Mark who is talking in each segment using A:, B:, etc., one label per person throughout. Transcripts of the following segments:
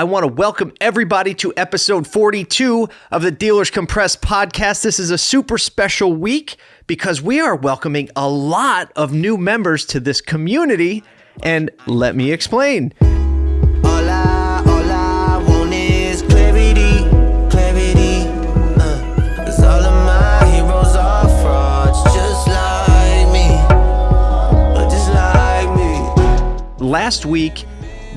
A: I want to welcome everybody to episode 42 of the Dealers Compressed podcast. This is a super special week because we are welcoming a lot of new members to this community. And let me explain.
B: All I, all I want is clarity, clarity. Uh. 'cause all of my heroes are frauds, just like me, uh, just like me.
A: last week,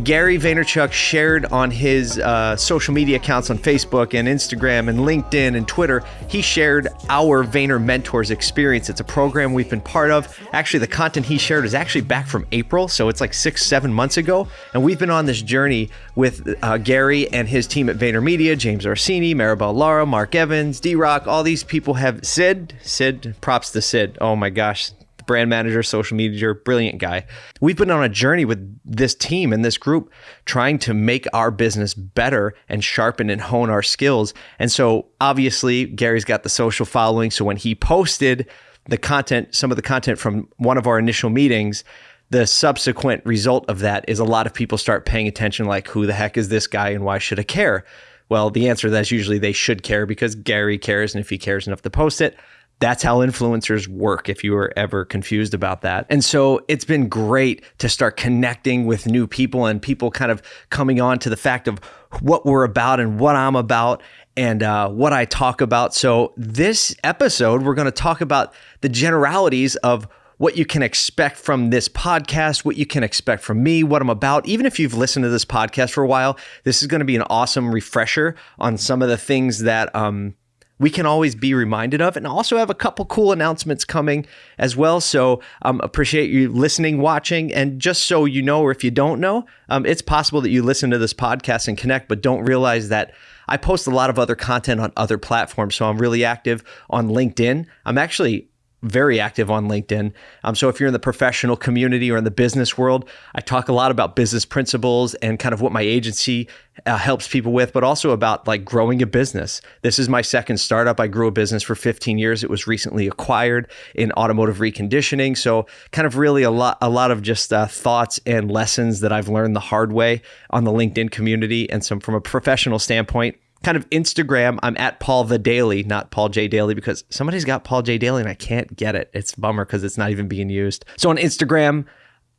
A: Gary Vaynerchuk shared on his uh, social media accounts on Facebook and Instagram and LinkedIn and Twitter, he shared our Vayner Mentors experience. It's a program we've been part of. Actually, the content he shared is actually back from April, so it's like six, seven months ago. And we've been on this journey with uh, Gary and his team at VaynerMedia, James Orsini, Maribel Lara, Mark Evans, D Rock. All these people have Sid, Sid, props to Sid. Oh my gosh, brand manager, social media, brilliant guy. We've been on a journey with this team and this group trying to make our business better and sharpen and hone our skills. And so obviously, Gary's got the social following. So when he posted the content, some of the content from one of our initial meetings, the subsequent result of that is a lot of people start paying attention like, who the heck is this guy and why should I care? Well, the answer to that is usually they should care because Gary cares. And if he cares enough to post it, that's how influencers work, if you were ever confused about that. And so it's been great to start connecting with new people and people kind of coming on to the fact of what we're about and what I'm about and uh, what I talk about. So, this episode, we're going to talk about the generalities of what you can expect from this podcast, what you can expect from me, what I'm about. Even if you've listened to this podcast for a while, this is going to be an awesome refresher on some of the things that, um, we can always be reminded of. And also have a couple cool announcements coming as well. So um, appreciate you listening watching. And just so you know or if you don't know um, it's possible that you listen to this podcast and connect but don't realize that i post a lot of other content on other platforms. So i'm really active on linkedin. I'm actually very active on LinkedIn. Um, so if you're in the professional community or in the business world, I talk a lot about business principles and kind of what my agency uh, helps people with, but also about like growing a business. This is my second startup. I grew a business for 15 years. It was recently acquired in automotive reconditioning. So kind of really a lot, a lot of just uh, thoughts and lessons that I've learned the hard way on the LinkedIn community and some from a professional standpoint kind of Instagram, I'm at Paul the Daily, not Paul J Daly, because somebody's got Paul J Daly and I can't get it. It's bummer because it's not even being used. So on Instagram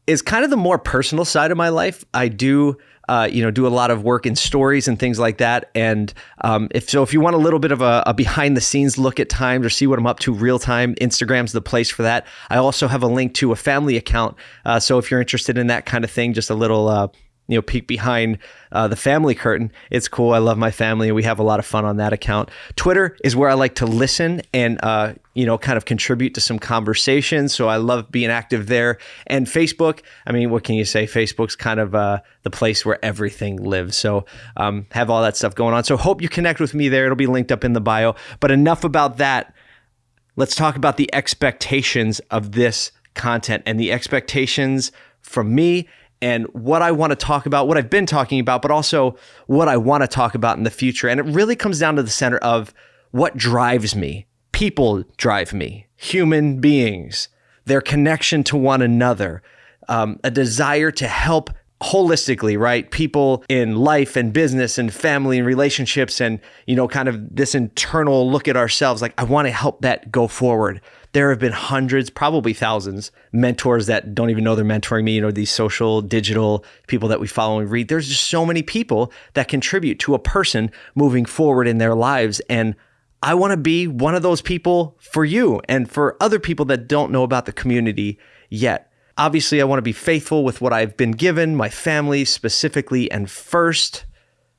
A: is kind of the more personal side of my life. I do. Uh, you know, do a lot of work in stories and things like that. And um, if so, if you want a little bit of a, a behind the scenes look at times or see what I'm up to real time, Instagram's the place for that. I also have a link to a family account. Uh, so if you're interested in that kind of thing, just a little uh, you know peek behind uh, the family curtain. It's cool. I love my family. We have a lot of fun on that account. Twitter is where i like to listen and uh, you know kind of contribute to some conversations so i love being active there. And facebook i mean what can you say? Facebook's kind of uh, the place where everything lives. So um, have all that stuff going on. So hope you connect with me there. It'll be linked up in the bio. But enough about that. Let's talk about the expectations of this content and the expectations from me and what I want to talk about, what I've been talking about, but also what I want to talk about in the future. And it really comes down to the center of what drives me. People drive me, human beings, their connection to one another, um, a desire to help holistically, right? People in life and business and family and relationships and, you know, kind of this internal look at ourselves. Like, I want to help that go forward. There have been hundreds, probably thousands, mentors that don't even know they're mentoring me, you know, these social, digital people that we follow and read. There's just so many people that contribute to a person moving forward in their lives. And I want to be one of those people for you and for other people that don't know about the community yet. Obviously, I want to be faithful with what I've been given, my family specifically, and first,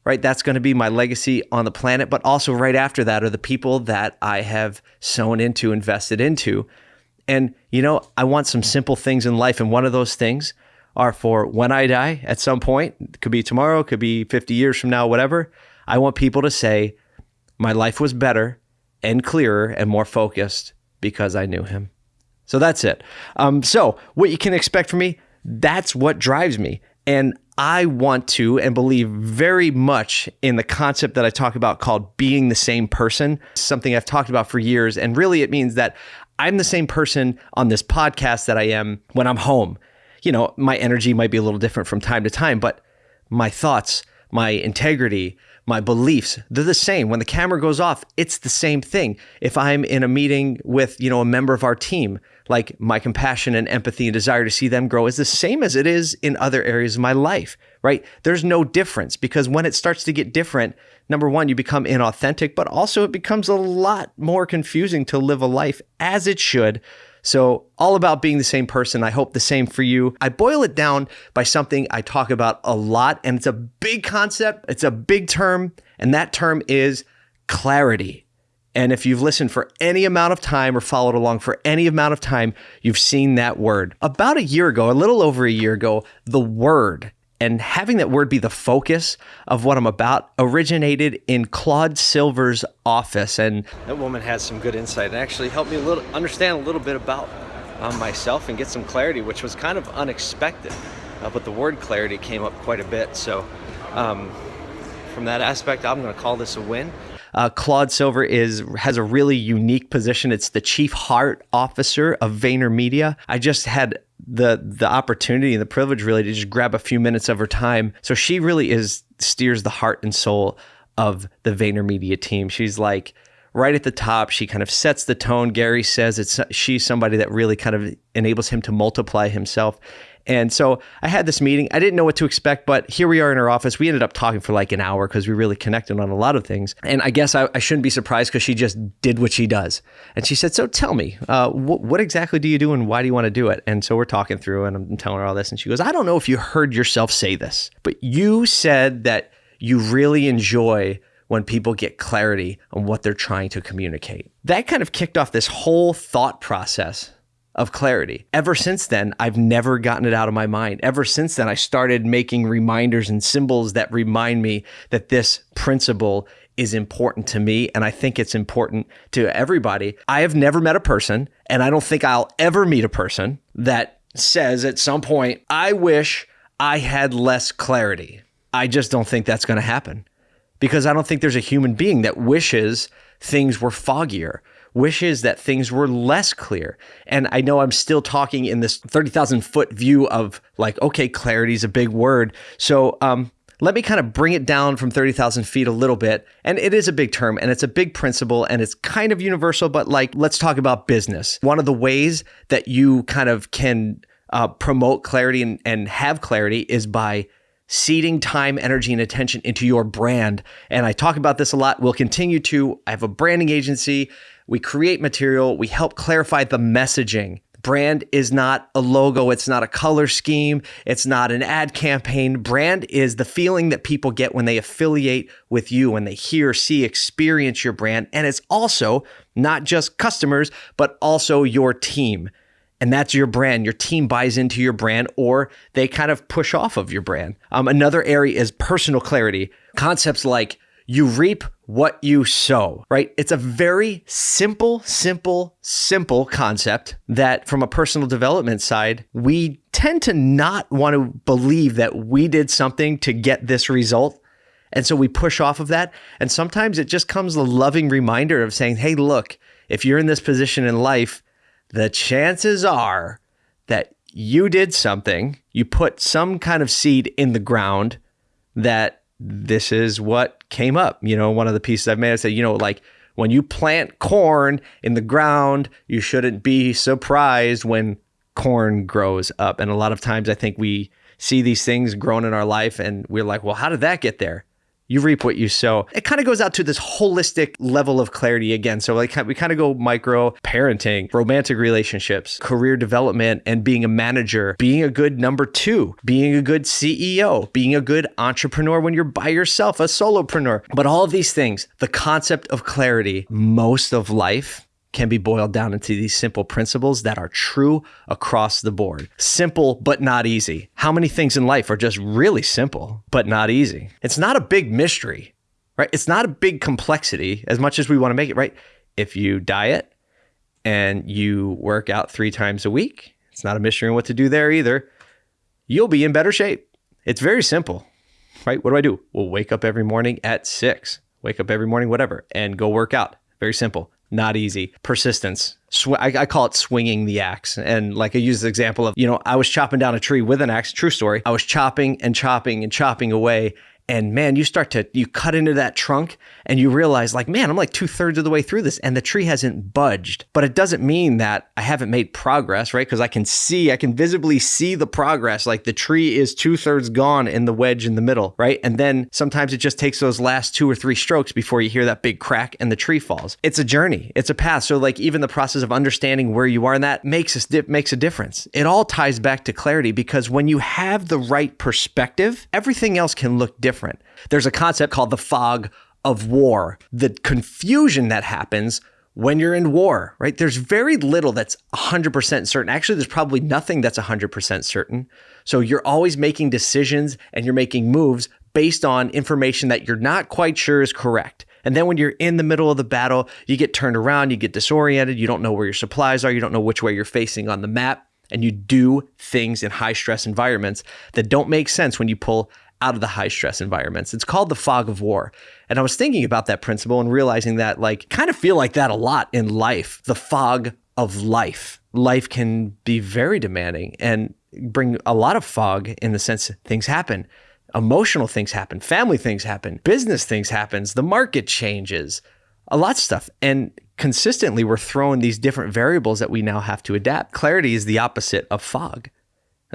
A: right? That's going to be my legacy on the planet. But also, right after that, are the people that I have sown into, invested into. And, you know, I want some simple things in life. And one of those things are for when I die at some point, it could be tomorrow, could be 50 years from now, whatever. I want people to say, my life was better and clearer and more focused because I knew him. So that's it. Um, so, what you can expect from me, that's what drives me. And I want to and believe very much in the concept that I talk about called being the same person, something I've talked about for years. And really, it means that I'm the same person on this podcast that I am when I'm home. You know, my energy might be a little different from time to time, but my thoughts, my integrity, my beliefs, they're the same. When the camera goes off, it's the same thing. If I'm in a meeting with, you know, a member of our team, like my compassion and empathy and desire to see them grow is the same as it is in other areas of my life, right? There's no difference because when it starts to get different, number one, you become inauthentic, but also it becomes a lot more confusing to live a life as it should so, all about being the same person. I hope the same for you. I boil it down by something I talk about a lot, and it's a big concept, it's a big term, and that term is clarity. And if you've listened for any amount of time or followed along for any amount of time, you've seen that word. About a year ago, a little over a year ago, the word and having that word be the focus of what I'm about originated in Claude Silver's office. And that woman has some good insight and actually helped me a little understand a little bit about um, myself and get some clarity, which was kind of unexpected. Uh, but the word clarity came up quite a bit. So, um, from that aspect, I'm going to call this a win. Uh, Claude Silver is has a really unique position. It's the chief heart officer of VaynerMedia. I just had the the opportunity and the privilege really to just grab a few minutes of her time. So she really is steers the heart and soul of the VaynerMedia team. She's like right at the top. She kind of sets the tone. Gary says it's she's somebody that really kind of enables him to multiply himself. And so I had this meeting. I didn't know what to expect, but here we are in her office. We ended up talking for like an hour because we really connected on a lot of things. And I guess I, I shouldn't be surprised because she just did what she does. And she said, So tell me, uh, wh- what exactly do you do and why do you want to do it? And so we're talking through and I'm telling her all this. And she goes, I don't know if you heard yourself say this, but you said that you really enjoy when people get clarity on what they're trying to communicate. That kind of kicked off this whole thought process of clarity. Ever since then, I've never gotten it out of my mind. Ever since then, I started making reminders and symbols that remind me that this principle is important to me. And I think it's important to everybody. I have never met a person, and I don't think I'll ever meet a person that says at some point, I wish I had less clarity. I just don't think that's going to happen because I don't think there's a human being that wishes things were foggier wishes that things were less clear. And I know I'm still talking in this 30,000 foot view of like, okay, clarity is a big word. So, um, let me kind of bring it down from 30,000 feet a little bit. And it is a big term and it's a big principle and it's kind of universal, but like, let's talk about business. One of the ways that you kind of can uh, promote clarity and, and have clarity is by seeding time, energy, and attention into your brand. And I talk about this a lot. We'll continue to. I have a branding agency. We create material, we help clarify the messaging. Brand is not a logo, it's not a color scheme, it's not an ad campaign. Brand is the feeling that people get when they affiliate with you, when they hear, see, experience your brand. And it's also not just customers, but also your team. And that's your brand. Your team buys into your brand or they kind of push off of your brand. Um, another area is personal clarity. Concepts like you reap what you sow, right? It's a very simple, simple, simple concept that from a personal development side, we tend to not want to believe that we did something to get this result. And so we push off of that. And sometimes it just comes a loving reminder of saying, hey, look, if you're in this position in life, the chances are that you did something, you put some kind of seed in the ground that this is what came up. You know, one of the pieces I've made, I said, you know, like when you plant corn in the ground, you shouldn't be surprised when corn grows up. And a lot of times I think we see these things grown in our life and we're like, well, how did that get there? You reap what you sow. It kind of goes out to this holistic level of clarity again. So like we kind of go micro parenting, romantic relationships, career development and being a manager, being a good number 2, being a good CEO, being a good entrepreneur when you're by yourself, a solopreneur. But all of these things, the concept of clarity, most of life can be boiled down into these simple principles that are true across the board. Simple, but not easy. How many things in life are just really simple, but not easy? It's not a big mystery, right? It's not a big complexity as much as we want to make it, right? If you diet and you work out three times a week, it's not a mystery on what to do there either. You'll be in better shape. It's very simple, right? What do I do? Well, wake up every morning at six, wake up every morning, whatever, and go work out. Very simple not easy. Persistence. Sw- I, I, call it swinging the axe. And like I use the example of, you know, I was chopping down a tree with an axe, true story. I was chopping and chopping and chopping away. And man, you start to, you cut into that trunk and you realize, like, man, I'm like two thirds of the way through this and the tree hasn't budged. But it doesn't mean that I haven't made progress, right? Because I can see, I can visibly see the progress. Like the tree is two thirds gone in the wedge in the middle, right? And then sometimes it just takes those last two or three strokes before you hear that big crack and the tree falls. It's a journey, it's a path. So, like, even the process of understanding where you are in that makes a, makes a difference. It all ties back to clarity because when you have the right perspective, everything else can look different different. There's a concept called the fog of war, the confusion that happens when you're in war, right? There's very little that's 100% certain. Actually, there's probably nothing that's 100% certain. So you're always making decisions and you're making moves based on information that you're not quite sure is correct. And then when you're in the middle of the battle, you get turned around, you get disoriented, you don't know where your supplies are, you don't know which way you're facing on the map, and you do things in high stress environments that don't make sense when you pull out of the high stress environments. It's called the fog of war. And I was thinking about that principle and realizing that, like, kind of feel like that a lot in life the fog of life. Life can be very demanding and bring a lot of fog in the sense things happen. Emotional things happen, family things happen, business things happens, the market changes, a lot of stuff. And consistently we're throwing these different variables that we now have to adapt. Clarity is the opposite of fog.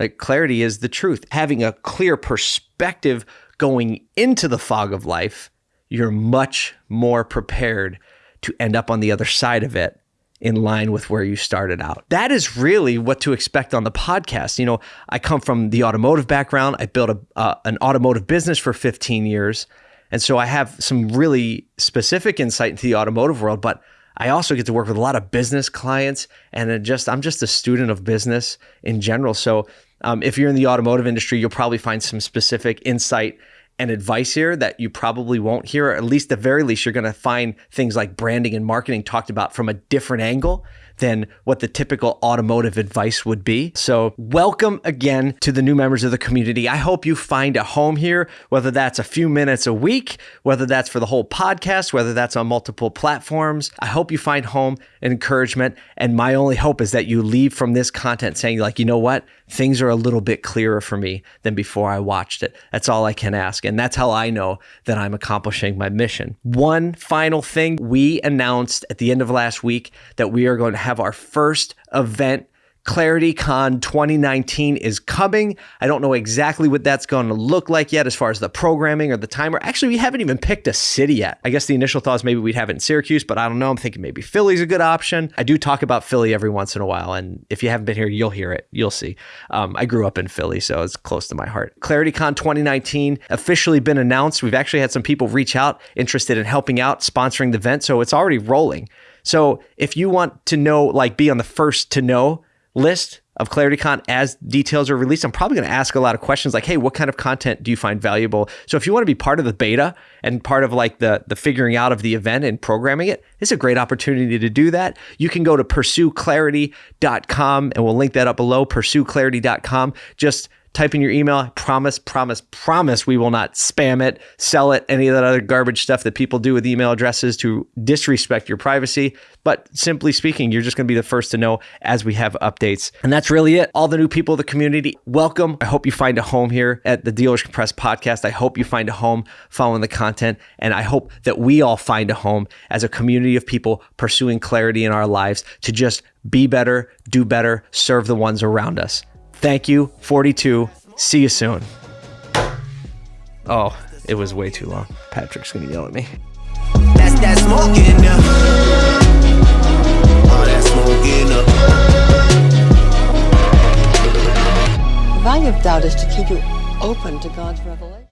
A: Like clarity is the truth. Having a clear perspective going into the fog of life, you're much more prepared to end up on the other side of it in line with where you started out. That is really what to expect on the podcast. You know, I come from the automotive background. I built a, uh, an automotive business for 15 years. And so I have some really specific insight into the automotive world, but I also get to work with a lot of business clients and just I'm just a student of business in general. So um, if you're in the automotive industry, you'll probably find some specific insight and advice here that you probably won't hear, or at least the very least, you're going to find things like branding and marketing talked about from a different angle than what the typical automotive advice would be. So, welcome again to the new members of the community. I hope you find a home here, whether that's a few minutes a week, whether that's for the whole podcast, whether that's on multiple platforms. I hope you find home and encouragement. And my only hope is that you leave from this content saying, like, you know what? Things are a little bit clearer for me than before I watched it. That's all I can ask. And that's how I know that I'm accomplishing my mission. One final thing we announced at the end of last week that we are going to have have our first event ClarityCon 2019 is coming. I don't know exactly what that's going to look like yet as far as the programming or the timer. Actually, we haven't even picked a city yet. I guess the initial thought is maybe we'd have it in Syracuse, but I don't know. I'm thinking maybe Philly's a good option. I do talk about Philly every once in a while, and if you haven't been here, you'll hear it. You'll see. Um, I grew up in Philly, so it's close to my heart. ClarityCon 2019 officially been announced. We've actually had some people reach out interested in helping out, sponsoring the event, so it's already rolling. So if you want to know, like be on the first to know list of ClarityCon as details are released, I'm probably going to ask a lot of questions like, hey, what kind of content do you find valuable? So if you want to be part of the beta and part of like the the figuring out of the event and programming it, it's a great opportunity to do that. You can go to pursueclarity.com and we'll link that up below, pursueclarity.com. Just type in your email. I promise, promise, promise we will not spam it, sell it, any of that other garbage stuff that people do with email addresses to disrespect your privacy. But simply speaking, you're just going to be the first to know as we have updates. And that's really it. All the new people of the community, welcome. I hope you find a home here at the Dealers Compressed podcast. I hope you find a home following the content. And I hope that we all find a home as a community of people pursuing clarity in our lives to just be better, do better, serve the ones around us. Thank you, 42. See you soon. Oh, it was way too long. Patrick's gonna yell at me. That's that smoking Oh, that smoking
C: The value of doubt is to keep you open to God's revelation.